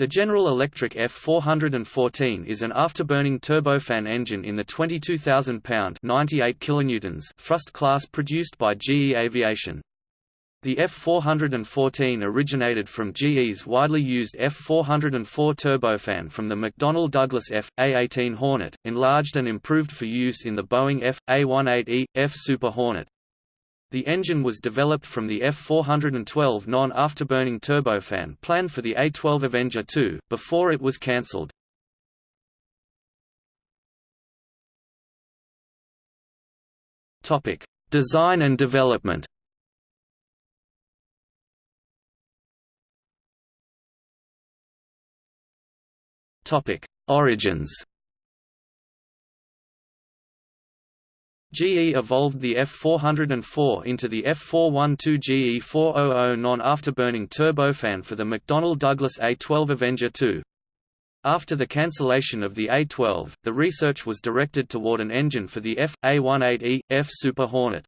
The General Electric F414 is an afterburning turbofan engine in the 22,000 pound 98 kilonewtons thrust class produced by GE Aviation. The F414 originated from GE's widely used F404 turbofan from the McDonnell Douglas F.A-18 Hornet, enlarged and improved for use in the Boeing F.A-18E, F Super Hornet. The engine was developed from the F412 non-afterburning turbofan planned for the A-12 Avenger II, before it was cancelled. Design and development Origins GE evolved the F404 into the F412 GE400 non-afterburning turbofan for the McDonnell Douglas A-12 Avenger II. After the cancellation of the A-12, the research was directed toward an engine for the F.A-18E, F Super Hornet.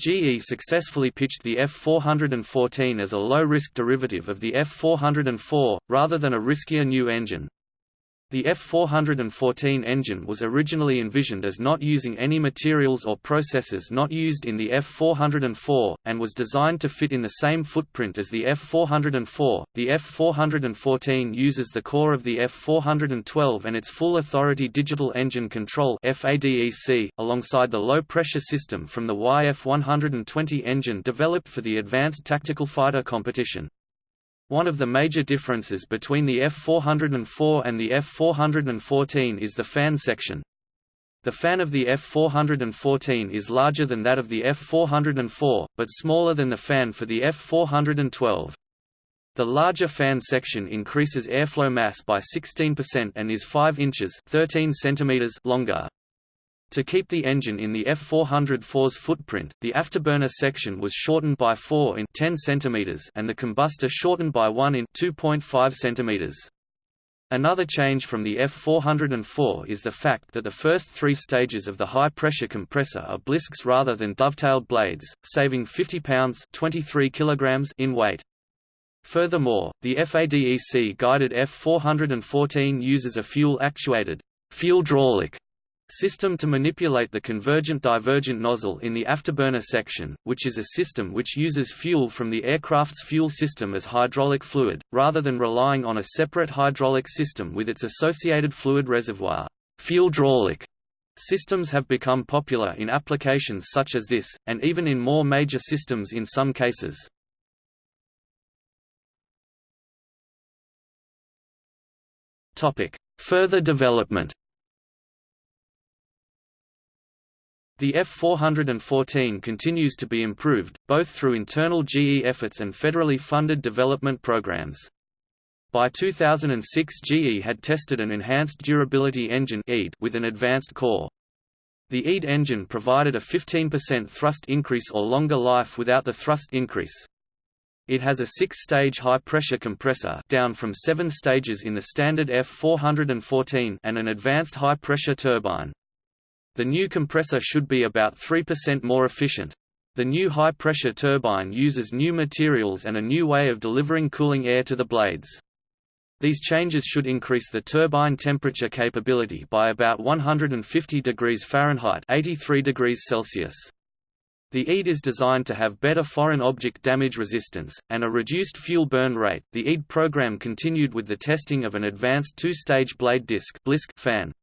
GE successfully pitched the F414 as a low-risk derivative of the F404, rather than a riskier new engine. The F414 engine was originally envisioned as not using any materials or processes not used in the F404, and was designed to fit in the same footprint as the F404. The F414 uses the core of the F412 and its full authority digital engine control FADEC, alongside the low pressure system from the YF120 engine developed for the Advanced Tactical Fighter competition. One of the major differences between the F404 and the F414 is the fan section. The fan of the F414 is larger than that of the F404, but smaller than the fan for the F412. The larger fan section increases airflow mass by 16% and is 5 inches 13 centimeters longer. To keep the engine in the F404's footprint, the afterburner section was shortened by 4 in 10 cm and the combustor shortened by 1 in 2.5 cm. Another change from the F404 is the fact that the first three stages of the high-pressure compressor are blisks rather than dovetailed blades, saving 50 pounds 23 kilograms in weight. Furthermore, the FADEC guided F414 uses a fuel-actuated fuel hydraulic System to manipulate the convergent-divergent nozzle in the afterburner section, which is a system which uses fuel from the aircraft's fuel system as hydraulic fluid, rather than relying on a separate hydraulic system with its associated fluid reservoir. Fuel hydraulic systems have become popular in applications such as this, and even in more major systems in some cases. Further development The F414 continues to be improved, both through internal GE efforts and federally funded development programs. By 2006 GE had tested an enhanced durability engine with an advanced core. The EAD engine provided a 15% thrust increase or longer life without the thrust increase. It has a six-stage high-pressure compressor down from seven stages in the standard F414 and an advanced high-pressure turbine. The new compressor should be about 3% more efficient. The new high-pressure turbine uses new materials and a new way of delivering cooling air to the blades. These changes should increase the turbine temperature capability by about 150 degrees Fahrenheit 83 degrees Celsius. The EAD is designed to have better foreign object damage resistance, and a reduced fuel burn rate. The EAD program continued with the testing of an advanced two-stage blade disc fan.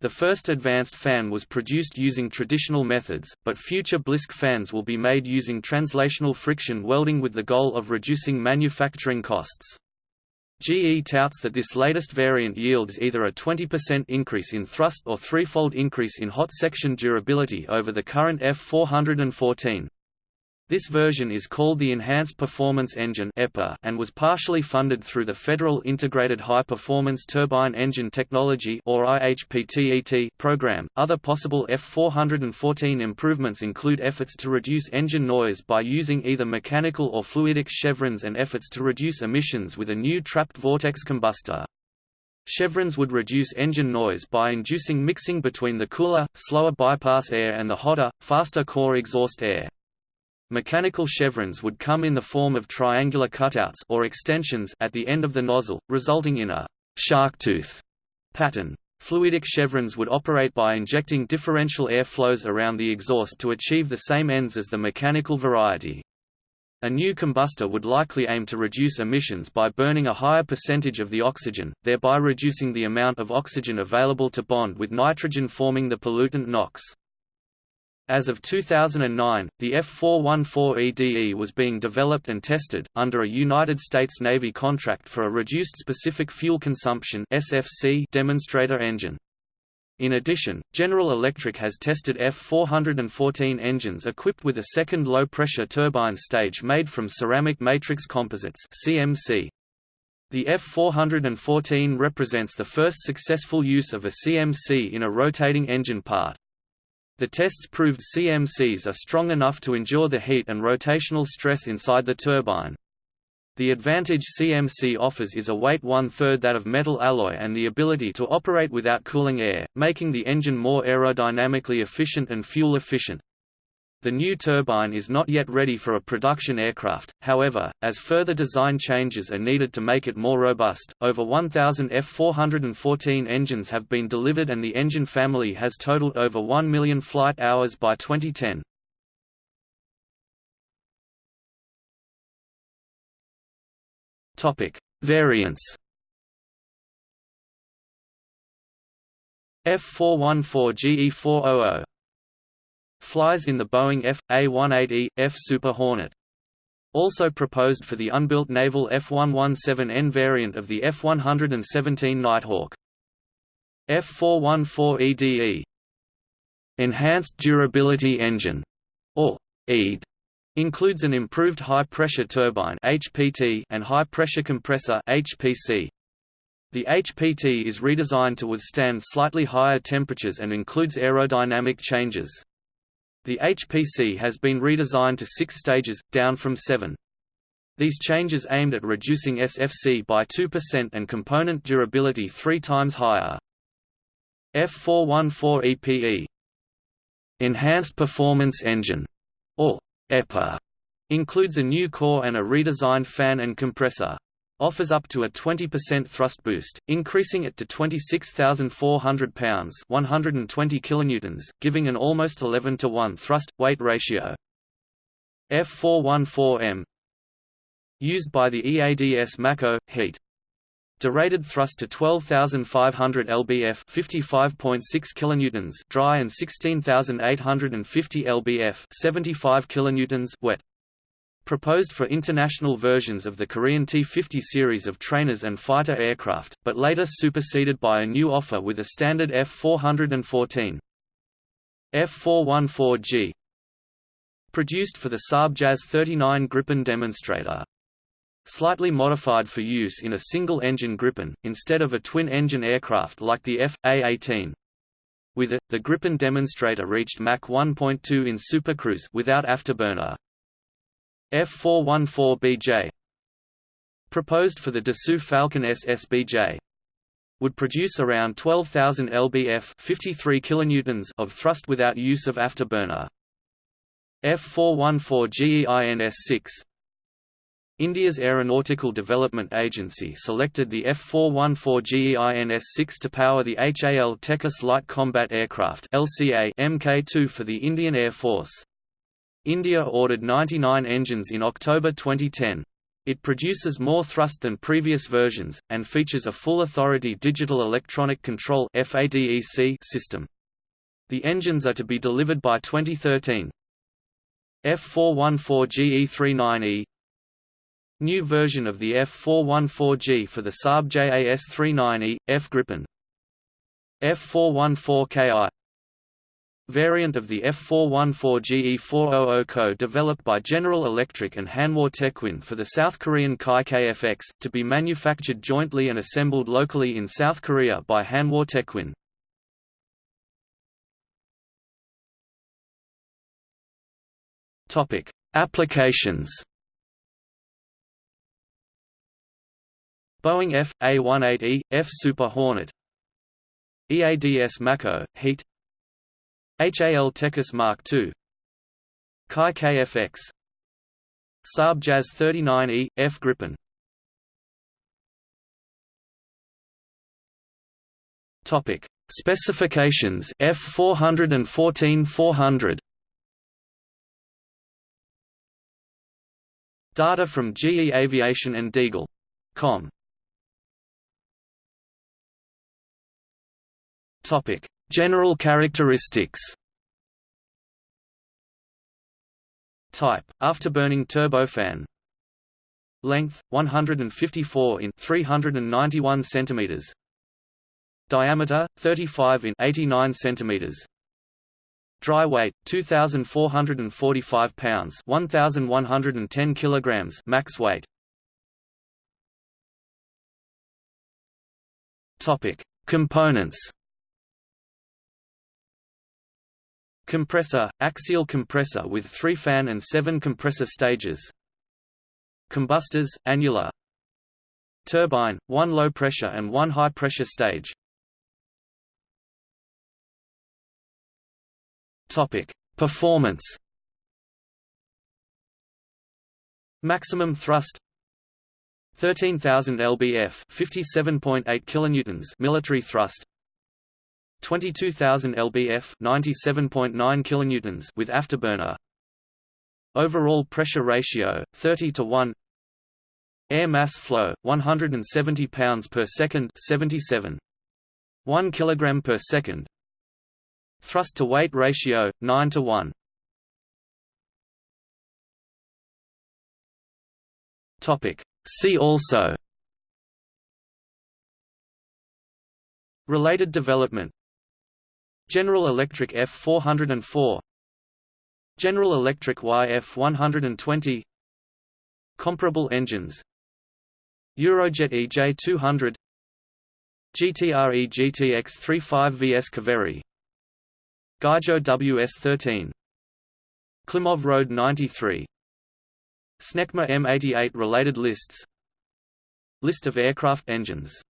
The first advanced fan was produced using traditional methods, but future Blisk fans will be made using translational friction welding with the goal of reducing manufacturing costs. GE touts that this latest variant yields either a 20% increase in thrust or threefold increase in hot section durability over the current F414. This version is called the Enhanced Performance Engine and was partially funded through the Federal Integrated High Performance Turbine Engine Technology or IHPTET program. Other possible F414 improvements include efforts to reduce engine noise by using either mechanical or fluidic chevrons and efforts to reduce emissions with a new trapped vortex combustor. Chevrons would reduce engine noise by inducing mixing between the cooler, slower bypass air and the hotter, faster core exhaust air. Mechanical chevrons would come in the form of triangular cutouts or extensions at the end of the nozzle, resulting in a shark tooth pattern. Fluidic chevrons would operate by injecting differential air flows around the exhaust to achieve the same ends as the mechanical variety. A new combustor would likely aim to reduce emissions by burning a higher percentage of the oxygen, thereby reducing the amount of oxygen available to bond with nitrogen forming the pollutant NOx. As of 2009, the F414EDE was being developed and tested, under a United States Navy contract for a Reduced Specific Fuel Consumption demonstrator engine. In addition, General Electric has tested F414 engines equipped with a second low-pressure turbine stage made from ceramic matrix composites CMC. The F414 represents the first successful use of a CMC in a rotating engine part. The tests proved CMCs are strong enough to endure the heat and rotational stress inside the turbine. The advantage CMC offers is a weight one-third that of metal alloy and the ability to operate without cooling air, making the engine more aerodynamically efficient and fuel efficient. The new turbine is not yet ready for a production aircraft, however, as further design changes are needed to make it more robust. Over 1,000 F414 engines have been delivered and the engine family has totaled over 1 million flight hours by 2010. Topic: Variants. F414 GE400 Flies in the Boeing F.A-18E, F Super Hornet. Also proposed for the unbuilt naval F-117N variant of the F-117 Nighthawk. F-414EDE Enhanced Durability Engine, or EDE, includes an improved high-pressure turbine HPT and high-pressure compressor HPC. The HPT is redesigned to withstand slightly higher temperatures and includes aerodynamic changes. The HPC has been redesigned to six stages, down from seven. These changes aimed at reducing SFC by 2% and component durability three times higher. F414EPE Enhanced Performance Engine, or EPA, includes a new core and a redesigned fan and compressor offers up to a 20% thrust boost, increasing it to 26,400 pounds (120 kilonewtons), giving an almost 11 to 1 thrust-weight ratio. F414M used by the EADS Mako heat Derated thrust to 12,500 lbf 55.6 kilonewtons dry and 16,850 lbf 75 kilonewtons wet proposed for international versions of the Korean T-50 series of trainers and fighter aircraft, but later superseded by a new offer with a standard F-414. F-414G Produced for the Saab JAS 39 Gripen demonstrator. Slightly modified for use in a single-engine Gripen, instead of a twin-engine aircraft like the F.A-18. With it, the Gripen demonstrator reached Mach 1.2 in supercruise without afterburner. F414BJ proposed for the Dassault Falcon SSBJ would produce around 12,000 lbf 53 kilonewtons of thrust without use of afterburner. F414GEINS-6 India's Aeronautical Development Agency selected the F414GEINS-6 to power the HAL Tejas Light Combat Aircraft LCA Mk2 for the Indian Air Force. India ordered 99 engines in October 2010. It produces more thrust than previous versions, and features a full authority digital electronic control system. The engines are to be delivered by 2013. F414GE39E New version of the F414G for the Saab JAS-39E, F Gripen F414KI variant of the F414GE400 co-developed by General Electric and Hanwha Techwin for the South Korean Kai KFX, to be manufactured jointly and assembled locally in South Korea by Hanwha Techwin. Applications Boeing F.A-18E, F Super Hornet EADS Mako, heat HAL Tejas Mark II Kai KFX Saab JAS 39E, F Gripen. Topic. Specifications F414 400 Data from GE Aviation and Deagel. Com. Topic: General characteristics. Type: Afterburning turbofan. Length: 154 in 391 centimeters diameter 35 in 89 centimeters. Dry weight 2445 pounds, 1110 kilograms max weight. Topic: Components. Compressor, axial compressor with 3 fan and 7 compressor stages. Combustors, annular. Turbine, 1 low pressure and 1 high pressure stage. Performance. Maximum thrust 13,000 lbf 57.8 kilonewtons military thrust 22,000 lbf 97.9 kilonewtons with afterburner. Overall pressure ratio 30 to 1 Air mass flow 170 pounds per second 77 1 kilogram per second. Thrust to weight ratio 9 to 1. Topic. See also. Related development General Electric F404 General Electric YF120 Comparable engines. Eurojet EJ200 GTRE GTX35 VS Kaveri Guizhou WS-13 Klimov RD-93 Snecma M88 related lists. List of aircraft engines